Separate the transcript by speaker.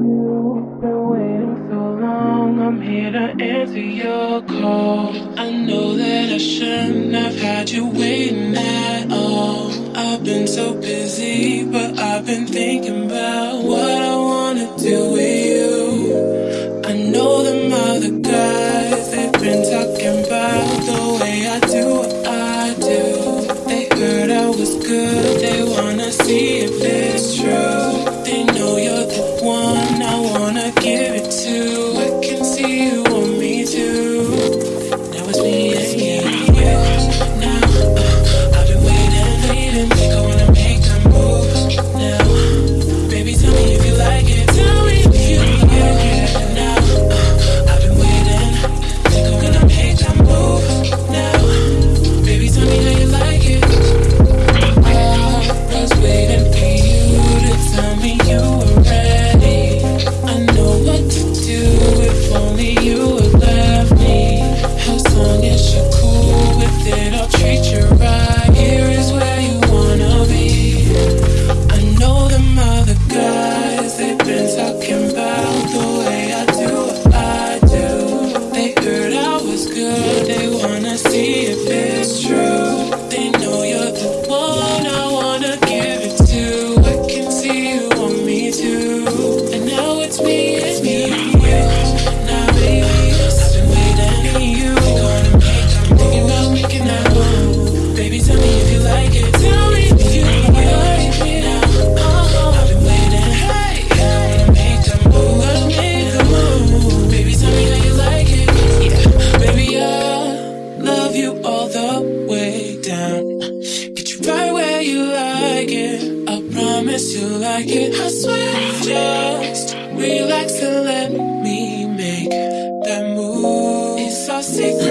Speaker 1: You've been waiting so long, I'm here to answer your call. I know that I shouldn't have had you waiting at all. I've been so busy, but I've been thinking about what I wanna do with you. I know them other guys, they've been talking about the way I do what I do. They heard I was good, they wanna see if it's true. Baby, tell me if you like it. Tell me if you like it now. I've been waiting. Hey, make move, make move. Baby, tell me how you like it. Yeah, baby, I love you all the way down. Get you right where you like it. I promise you like it. I swear, just relax and let me make that move. It's our secret.